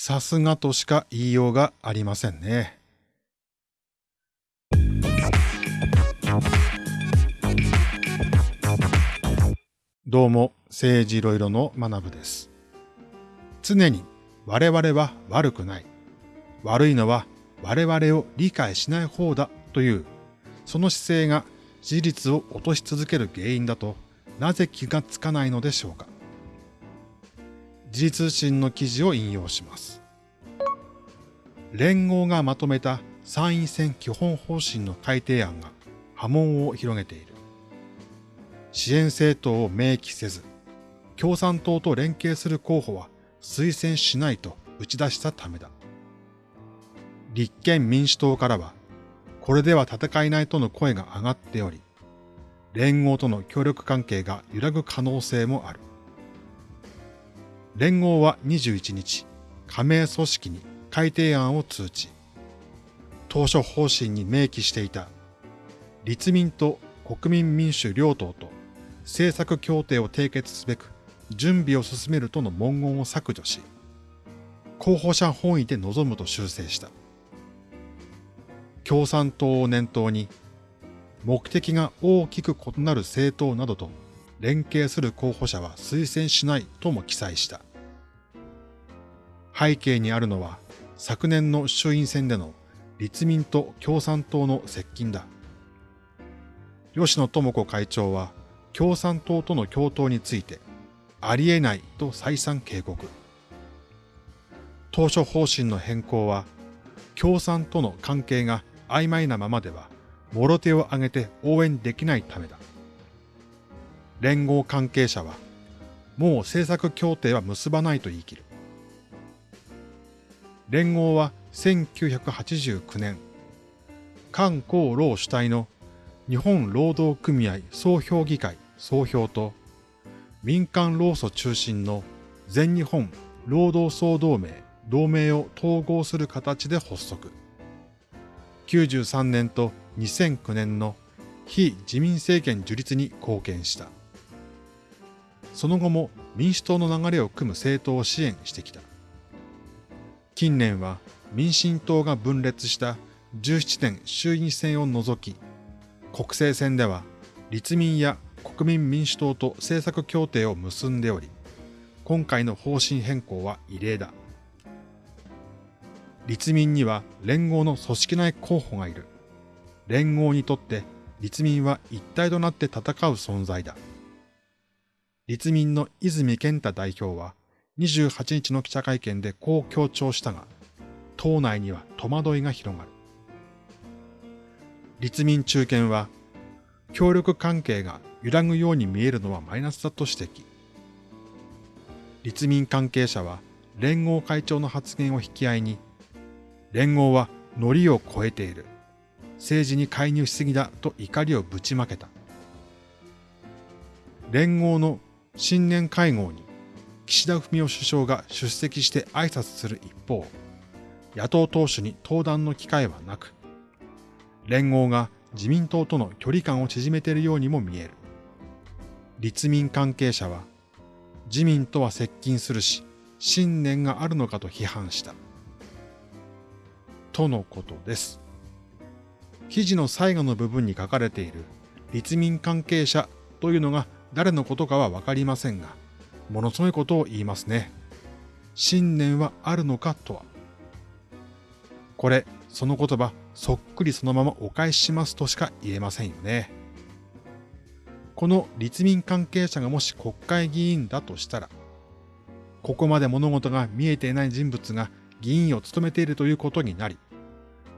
さすがとしか言いようがありませんね。どうも、政治いろいろの学部です。常に我々は悪くない。悪いのは我々を理解しない方だという、その姿勢が事実を落とし続ける原因だと、なぜ気がつかないのでしょうか。時事通信の記事を引用します。連合がまとめた参院選基本方針の改定案が波紋を広げている。支援政党を明記せず、共産党と連携する候補は推薦しないと打ち出したためだ。立憲民主党からは、これでは戦えないとの声が上がっており、連合との協力関係が揺らぐ可能性もある。連合は21日、加盟組織に改定案を通知。当初方針に明記していた、立民と国民民主両党と政策協定を締結すべく準備を進めるとの文言を削除し、候補者本位で臨むと修正した。共産党を念頭に、目的が大きく異なる政党などと連携する候補者は推薦しないとも記載した。背景にあるのは、昨年の衆院選での立民と共産党の接近だ。吉野智子会長は共産党との共闘についてありえないと再三警告。当初方針の変更は共産との関係が曖昧なままでは、もろ手を挙げて応援できないためだ。連合関係者は、もう政策協定は結ばないと言い切る。連合は1989年、韓国労主体の日本労働組合総評議会総評と民間労組中心の全日本労働総同盟同盟を統合する形で発足。93年と2009年の非自民政権樹立に貢献した。その後も民主党の流れを組む政党を支援してきた。近年は民進党が分裂した17年衆院選を除き、国政選では立民や国民民主党と政策協定を結んでおり、今回の方針変更は異例だ。立民には連合の組織内候補がいる。連合にとって立民は一体となって戦う存在だ。立民の泉健太代表は28日の記者会見でこう強調したが、党内には戸惑いが広がる。立民中堅は、協力関係が揺らぐように見えるのはマイナスだと指摘。立民関係者は連合会長の発言を引き合いに連合はノリを超えている。政治に介入しすぎだと怒りをぶちまけた。連合の新年会合に岸田文雄首相が出席して挨拶する一方、野党党首に登壇の機会はなく、連合が自民党との距離感を縮めているようにも見える。立民関係者は、自民とは接近するし、信念があるのかと批判した。とのことです。記事の最後の部分に書かれている立民関係者というのが誰のことかはわかりませんが、ものすごいことを言いますね。信念はあるのかとは。これ、その言葉、そっくりそのままお返ししますとしか言えませんよね。この立民関係者がもし国会議員だとしたら、ここまで物事が見えていない人物が議員を務めているということになり、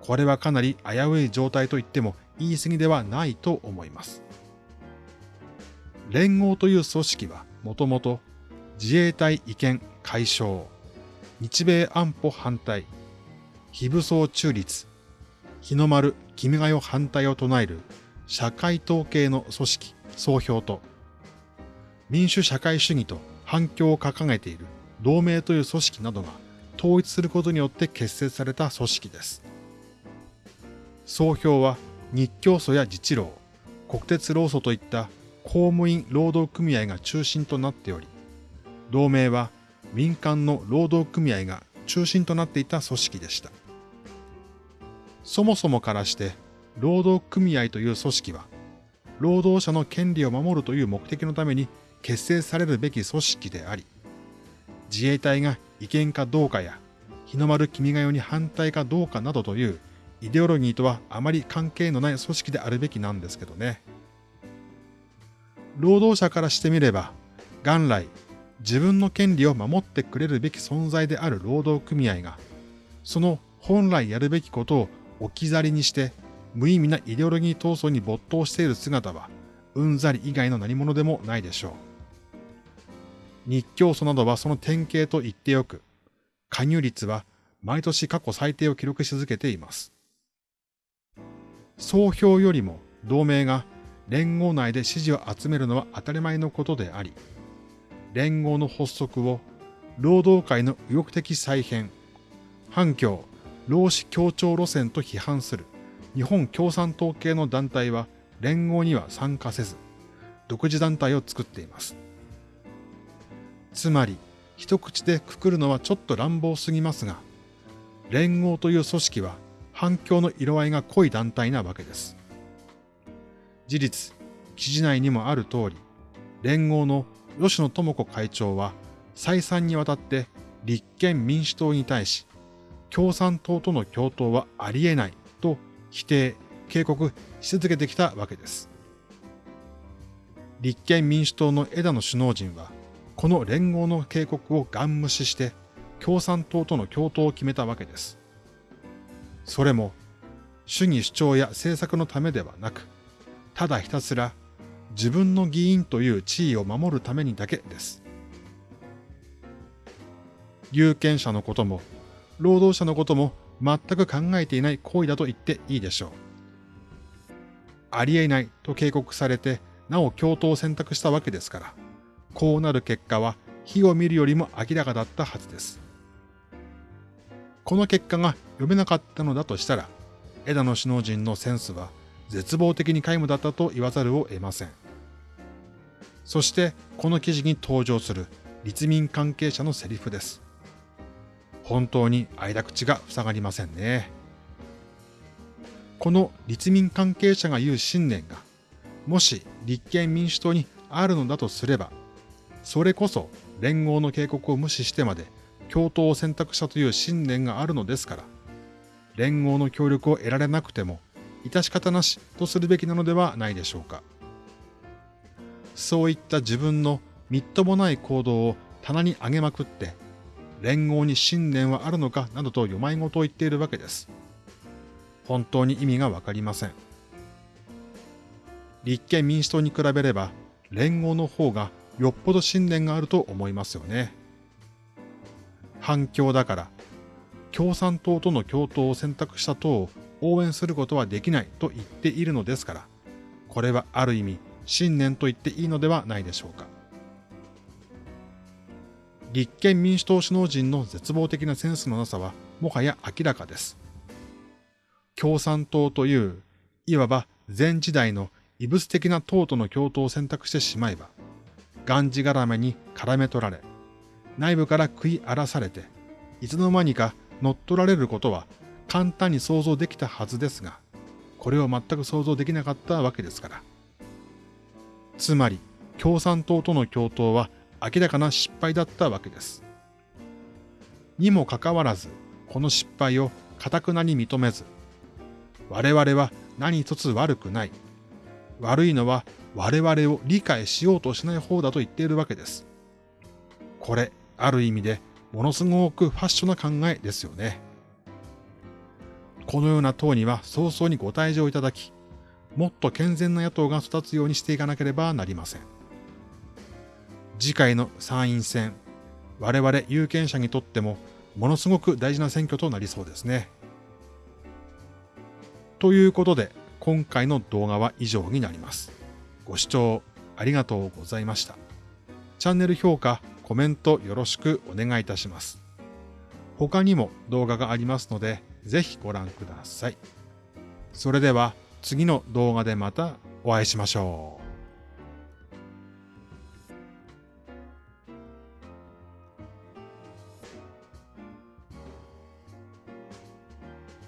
これはかなり危うい状態と言っても言い過ぎではないと思います。連合という組織はもともと自衛隊意見解消、日米安保反対、非武装中立、日の丸君が代反対を唱える。社会統計の組織。総評と、民主社会主義と。反響を掲げている。同盟という組織などが。統一することによって結成された組織です。総評は。日教組や自治労、国鉄労組といった公務員労働組合が中心となっており、同盟は民間の労働組合が中心となっていた組織でした。そもそもからして、労働組合という組織は、労働者の権利を守るという目的のために結成されるべき組織であり、自衛隊が違憲かどうかや、日の丸君が代に反対かどうかなどというイデオロギーとはあまり関係のない組織であるべきなんですけどね。労働者からしてみれば、元来自分の権利を守ってくれるべき存在である労働組合が、その本来やるべきことを置き去りにして無意味なイデオロギー闘争に没頭している姿は、うんざり以外の何者でもないでしょう。日教祖などはその典型と言ってよく、加入率は毎年過去最低を記録し続けています。総評よりも同盟が連合内で支持を集めるのは当たり前のことであり、連合の発足を労働界の右翼的再編、反共、労使協調路線と批判する日本共産党系の団体は連合には参加せず、独自団体を作っています。つまり、一口でくくるのはちょっと乱暴すぎますが、連合という組織は反共の色合いが濃い団体なわけです。事実、記事内にもある通り、連合の吉野智子会長は再三にわたって立憲民主党に対し、共産党との共闘はありえないと否定、警告し続けてきたわけです。立憲民主党の枝野首脳陣は、この連合の警告をガン無視して共産党との共闘を決めたわけです。それも主義主張や政策のためではなく、ただひたすら自分の議員という地位を守るためにだけです。有権者のことも、労働者のことも全く考えていない行為だと言っていいでしょう。ありえないと警告されて、なお共闘を選択したわけですから、こうなる結果は火を見るよりも明らかだったはずです。この結果が読めなかったのだとしたら、枝野首脳陣のセンスは絶望的に皆無だったと言わざるを得ません。そしてこの記事に登場する立民関係者のセリフです。本当に間口が塞がりませんね。この立民関係者が言う信念が、もし立憲民主党にあるのだとすれば、それこそ連合の警告を無視してまで共闘を選択したという信念があるのですから、連合の協力を得られなくても、致し方なしとするべきなのではないでしょうか。そういった自分のみっともない行動を棚に上げまくって、連合に信念はあるのかなどと読まい事を言っているわけです。本当に意味がわかりません。立憲民主党に比べれば、連合の方がよっぽど信念があると思いますよね。反共だから、共産党との共闘を選択した党を応援することはできないと言っているのですから、これはある意味信念と言っていいのではないでしょうか。立憲民主党首脳陣の絶望的なセンスのなさはもはや明らかです。共産党という、いわば前時代の異物的な党との共闘を選択してしまえば、がんじがらめに絡め取られ、内部から食い荒らされて、いつの間にか乗っ取られることは簡単に想像できたはずですが、これを全く想像できなかったわけですから。つまり、共産党との共闘は明らかな失敗だったわけです。にもかかわらず、この失敗を堅くなに認めず、我々は何一つ悪くない。悪いのは我々を理解しようとしない方だと言っているわけです。これ、ある意味でものすごくファッションな考えですよね。このような党には早々にご退場いただき、もっと健全な野党が育つようにしていかなければなりません。次回の参院選、我々有権者にとってもものすごく大事な選挙となりそうですね。ということで、今回の動画は以上になります。ご視聴ありがとうございました。チャンネル評価、コメントよろしくお願いいたします。他にも動画がありますので、ぜひご覧ください。それでは次の動画でまたお会いしましょう。